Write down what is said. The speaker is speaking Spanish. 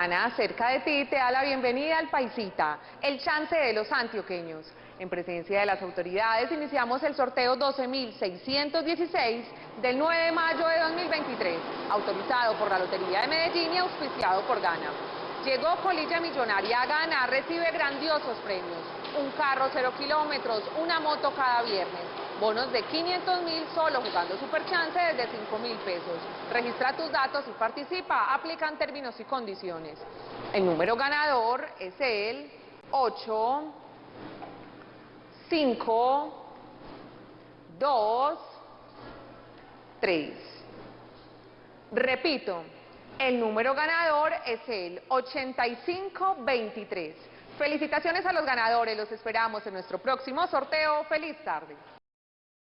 Ana, cerca de ti te da la bienvenida al Paisita, el chance de los antioqueños. En presencia de las autoridades iniciamos el sorteo 12.616 del 9 de mayo de 2023, autorizado por la Lotería de Medellín y auspiciado por Gana. Llegó Colilla Millonaria a Gana, recibe grandiosos premios, un carro cero kilómetros, una moto cada viernes, bonos de 500 mil solo jugando Superchance desde 5 mil pesos. Registra tus datos y participa, aplican términos y condiciones. El número ganador es el 8, 5, 2, 3. Repito, el número ganador es el 8523. Felicitaciones a los ganadores, los esperamos en nuestro próximo sorteo. ¡Feliz tarde!